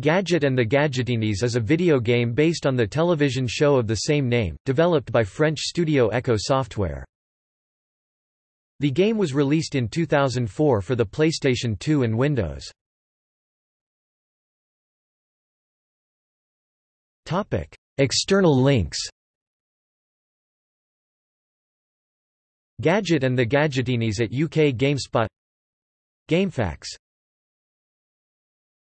Gadget and the Gadgetinis is a video game based on the television show of the same name, developed by French studio Eko Software. The game was released in 2004 for the PlayStation 2 and Windows. External links Gadget and the Gadgetinis at UK GameSpot GameFAQs